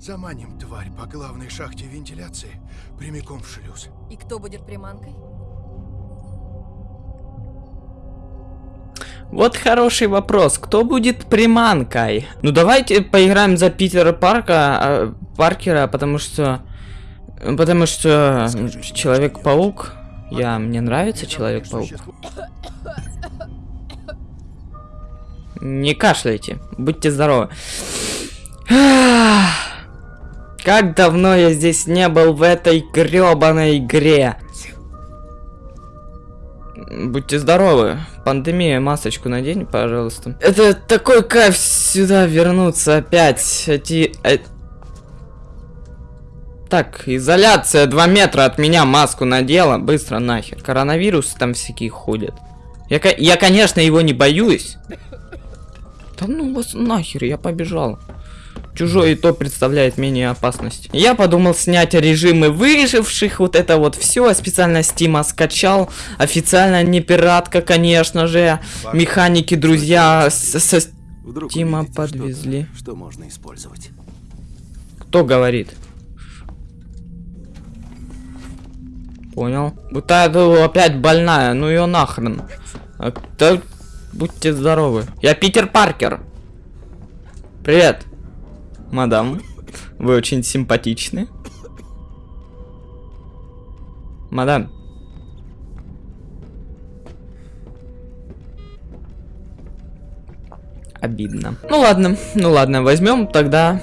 Заманим тварь по главной шахте вентиляции прямиком в шлюз. И кто будет приманкой? Вот хороший вопрос. Кто будет приманкой? Ну давайте поиграем за Питера Парка, а, Паркера, потому что... Потому что Человек-паук... Я... Мне нравится Человек-паук. Не кашляйте. Будьте здоровы. Как давно я здесь не был в этой грёбаной игре. Будьте здоровы. Пандемия, масочку надень, пожалуйста. Это такой кайф сюда вернуться опять. Эти... э- Так, изоляция 2 метра от меня маску надела. Быстро нахер. Коронавирус там всякие ходят. Я, я, конечно, его не боюсь. Да ну вас нахер, я побежал. Чужой и то представляет менее опасность. Я подумал снять режимы выживших, вот это вот все. Специально Стима скачал. Официально не пиратка, конечно же. Механики, друзья, со- Вдруг Тима увидите что-то, подвезли. Что можно использовать? Кто говорит? Понял. Вот это опять больная, ну ее нахрен. Да, будьте здоровы. Я Питер Паркер. Привет. Мадам, вы очень симпатичны. Мадам. Обидно. Ну ладно, ну ладно, возьмем тогда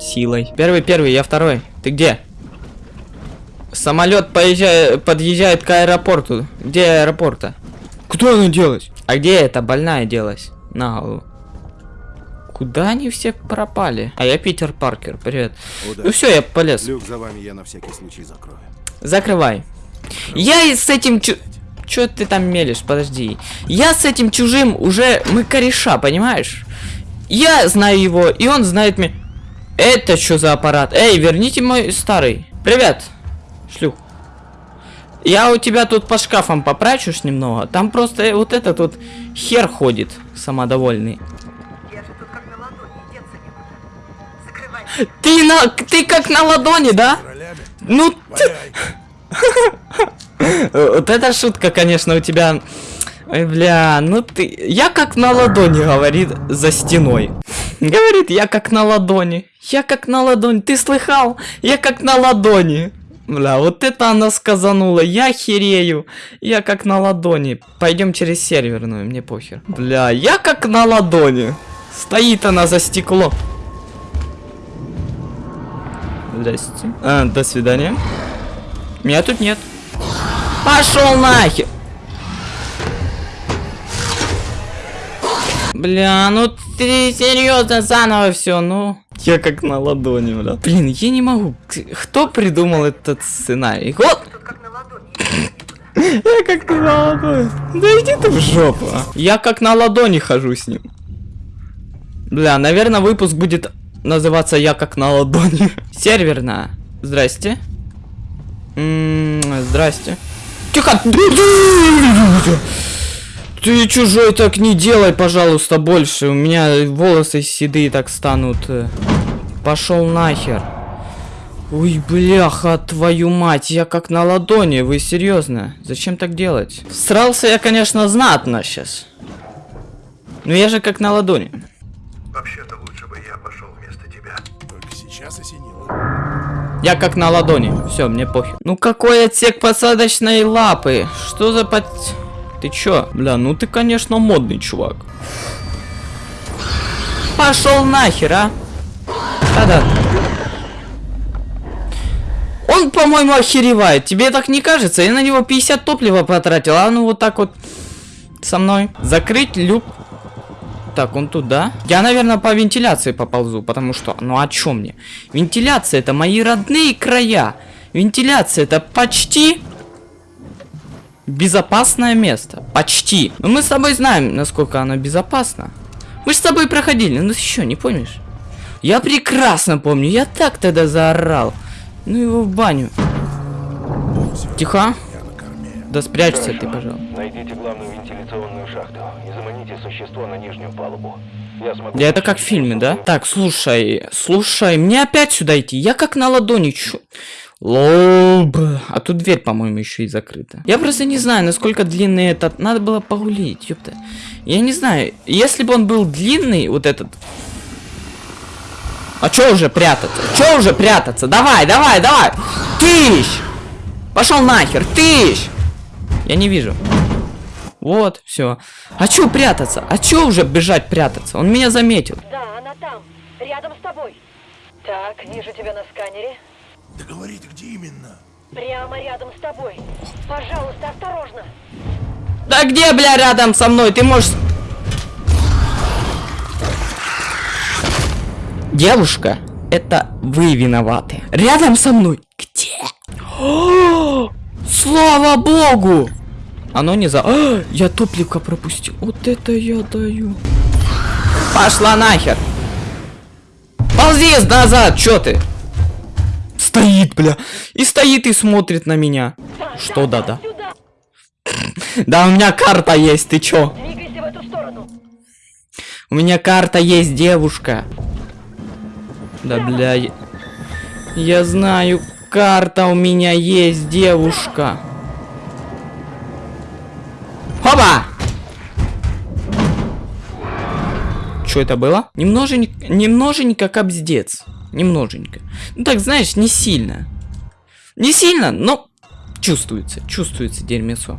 силой. Первый, первый, я второй. Ты где? Самолет поезжает, подъезжает к аэропорту. Где аэропорта? Куда она делась? А где эта больная делась? На голову. Куда они все пропали? А я Питер Паркер, привет. Ну Удачи. все, я полез. Люк за вами я на всякий случай закрою. Закрывай. Я и с этим чу... Чё ты там мелешь? Подожди. Я с этим чужим уже... Мы кореша, понимаешь? Я знаю его, и он знает меня. Это что за аппарат? Эй, верните мой старый. Привет, шлюх. Я у тебя тут по шкафам попрачусь немного. Там просто вот этот вот хер ходит, самодовольный. Ты на... Ты как на ладони, да? Ну! Вот эта шутка, конечно, у тебя... Ой, бля, ну ты... Я как на ладони, говорит, за стеной. Говорит, я как на ладони. Я как на ладони. Ты слыхал? Я как на ладони. Бля, вот это она сказанула. Я херею. Я как на ладони. Пойдем через серверную, мне похер. Бля, я как на ладони. Стоит она за стекло. Здрасте. А, до свидания. Меня тут нет. Пошел нахер! Бля, ну ты серьезно заново все, ну. Я как на ладони, бля. Блин, я не могу. Кто придумал этот сценарий? Вот! Тут как на ладони. Я как на ладони. Да иди ты в жопу. а. Я как на ладони хожу с ним. Бля, наверное, выпуск будет называться «Я как на ладони». Серверная. Здрасте. М, Здрасте. Тихо! Ты чужой так не делай, пожалуйста, больше. У меня волосы седые так станут. Пошел нахер. Ой, бляха, твою мать, я как на ладони, вы серьезно? Зачем так делать? Срался я, конечно, знатно сейчас. Но я же как на ладони. Вместо тебя. Только сейчас осенило. Я как на ладони. Все, мне похер. Ну какой отсек посадочной лапы? Что за под... Ты чё? Бля, ну ты, конечно, модный чувак. Пошел нахер, а? Да-да. Он, по-моему, охеревает. Тебе так не кажется? Я на него 50 топлива потратил, а ну вот так вот со мной. Закрыть люк. Так, он туда. Я, наверное, по вентиляции поползу, потому что... Ну, а чё мне? Вентиляция это мои родные края. Вентиляция это почти... Безопасное место. Почти. Но мы с тобой знаем, насколько оно безопасно. Мы с тобой проходили, ну ты что, не помнишь? Я прекрасно помню, я так тогда заорал. Ну его в баню. Тихо. Да спрячься ты, пожалуйста. Найдите главную вентиляционную шахту существо на нижнюю палубу. Я смогу... Да это как в фильме, да? Так, слушай, слушай, мне опять сюда идти. Я как на ладони чу... Лоб. А тут дверь, по-моему, еще и закрыта. Я просто не знаю, насколько длинный этот. Надо было погулить, ёпта. Я не знаю, если бы он был длинный, вот этот. А чё уже прятаться? Чё уже прятаться? Давай, давай, давай! Тыщ! Пошел нахер, тыщ! Я не вижу. Вот, все. А чё прятаться? А чё уже бежать прятаться? Он меня заметил. Да, она там, рядом с тобой. Так, вижу тебя на сканере. Да говори ты, где именно? Прямо рядом с тобой. Пожалуйста, осторожно. Да где, бля, рядом со мной? Ты можешь... Девушка, это вы виноваты. Рядом со мной. Где? О, слава богу! Оно не за... А, я топливка пропустил. Вот это я даю. Пошла нахер. Ползи назад, чё ты? Стоит, бля. И стоит и смотрит на меня. Что да-да? Да у меня карта есть, ты чё? У меня карта есть, девушка. Да, бля. Я знаю, карта у меня есть, девушка. Хоба! Что это было? Немноженько, немноженько капздец. Немноженько. Ну так, знаешь, не сильно. Не сильно, но чувствуется, чувствуется дерьмецо.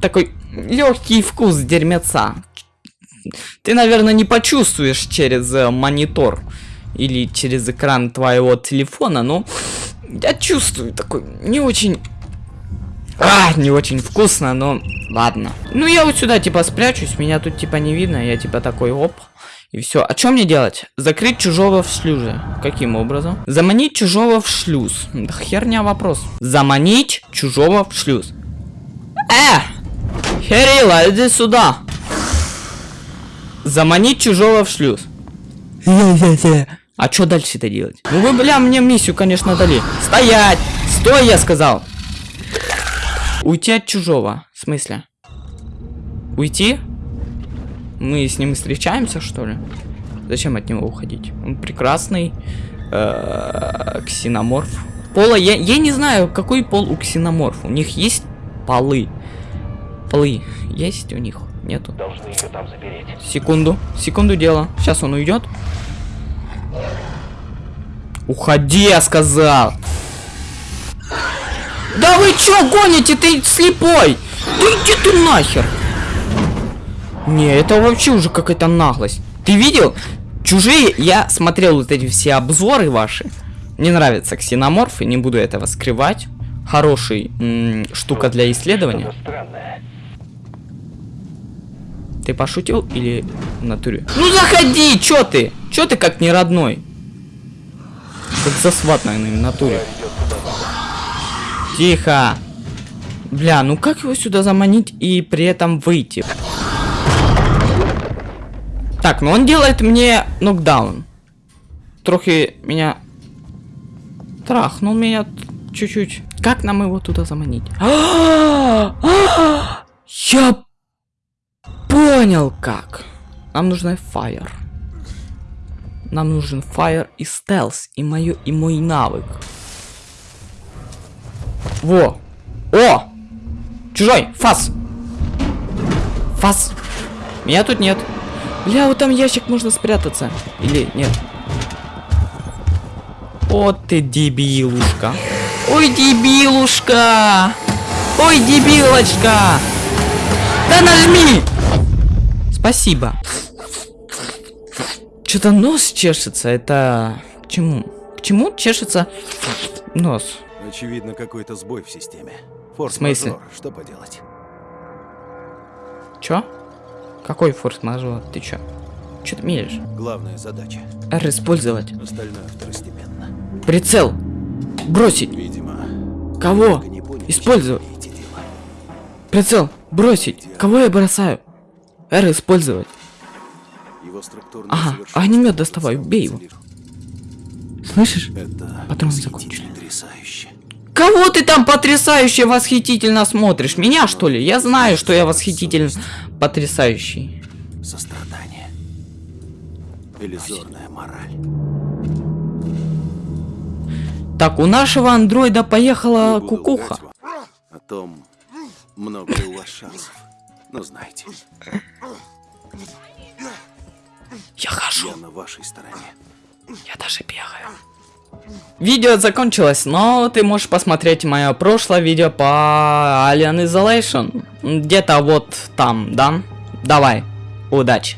Такой легкий вкус дерьмеца. Ты, наверное, не почувствуешь через э, монитор или через экран твоего телефона, но я чувствую такой не очень... А, не очень вкусно, но ладно. Ну, я вот сюда, типа, спрячусь, меня тут, типа, не видно, я, типа, такой, оп, и все. А что мне делать? Закрыть чужого в шлюзе. Каким образом? Заманить чужого в шлюз. Да херня вопрос. Заманить чужого в шлюз. Э! Херила, иди сюда. Заманить чужого в шлюз. А что дальше-то делать? Ну вы, бля, мне миссию, конечно, дали. Стоять! Стой, я сказал! Уйти от чужого. В смысле? Уйти? Мы с ним встречаемся, что ли? Зачем от него уходить? Он прекрасный. э, Ксеноморф. Пола, я, я не знаю, какой пол у ксеноморф. У них есть полы. Полы есть у них? Нету. Должны ее там запереть. Секунду, секунду дело. Сейчас он уйдет. Уходи, я сказал. Да вы чё гоните, ты слепой? Да иди ты нахер. Не, это вообще уже какая-то наглость. Ты видел? Чужие, я смотрел вот эти все обзоры ваши. Мне нравятся ксеноморфы, не буду этого скрывать. Хороший штука для исследования. Ты пошутил или натуре? Ну заходи, чё ты? Чё ты как не родной? Как засват, наверное, в натуре. Тихо. Бля, ну как его сюда заманить и при этом выйти? Так, ну он делает мне нокдаун. Трохи меня... Трахнул меня чуть-чуть. Как нам его туда заманить? Я Понял как. Нам нужна fire. Нам нужен fire и стелс, и мою, и мой навык. Во! О! Чужой! Фас! Фас! Меня тут нет. Бля, вот там ящик можно спрятаться. Или нет? О, ты дебилушка. Ой, дебилушка! Ой, дебилочка! Да нажми! Спасибо. Что-то нос чешется. Это к чему? К чему чешется нос? Очевидно, какой-то сбой в системе. В смысле? Форс-мажор, Что поделать? Чё? Какой форс-мажор? Ты чё? Чё ты мелешь? Главная задача. R использовать. Остальное второстепенно. Прицел. Бросить. Видимо, Кого? поняли, Использовать. Прицел. Бросить. Кого я бросаю? R использовать. Его Ага, огнемет доставай, потенциал бей его. Слышишь? Это Патроны восхитительно, закончились. Кого ты там потрясающе восхитительно смотришь? Меня что ли? Я знаю, что я восхитительно потрясающий. Сострадание. иллюзорная мораль. Так, у нашего андроида поехала кукуха. О том, много у вас шансов. Но знайте, Я хожу, я на вашей стороне. я даже бегаю. Видео закончилось, но ты можешь посмотреть мое прошлое видео по Alien Isolation. Где-то вот там, да? Давай, удачи.